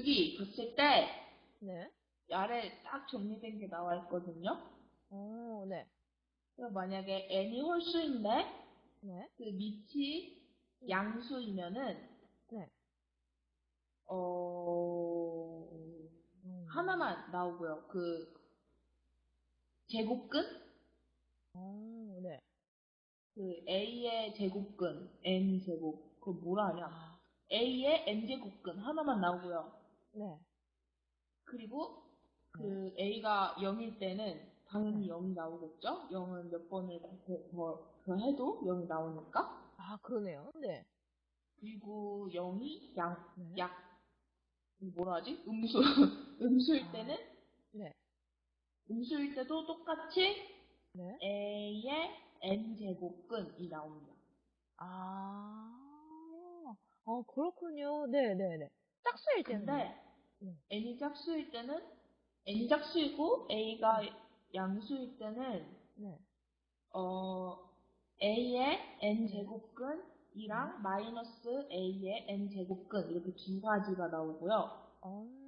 여기 봤을 때 네. 아래 딱 정리된 게 나와 있거든요. 어, 네. 그럼 만약에 n이 홀수인데 네. 그 밑이 양수이면은 네. 어 음. 하나만 나오고요. 그 제곱근 어, 네. 그 a의 제곱근 n 제곱 그거 뭐라 하냐? 아, a의 n 제곱근 하나만 나오고요. 네. 그리고 그 a가 0일 때는 당연히 네. 0이 나오겠죠? 0은 몇 번을 더, 더, 더 해도 0이 나오니까. 아, 그러네요. 네. 그리고 0이 양, 네. 약, 뭐라 하지? 음수. 음수일 아. 때는, 네. 음수일 때도 똑같이 네. a의 n제곱근이 나옵니다. 아, 어, 그렇군요. 네네네. 짝수일 텐데. 근데 네. n이 짝수일 때는, n이 짝수이고 a가 양수일 때는, 네. 어, a의 n제곱근 이랑 마이너스 a의 n제곱근 이렇게 두 가지가 나오고요. 어.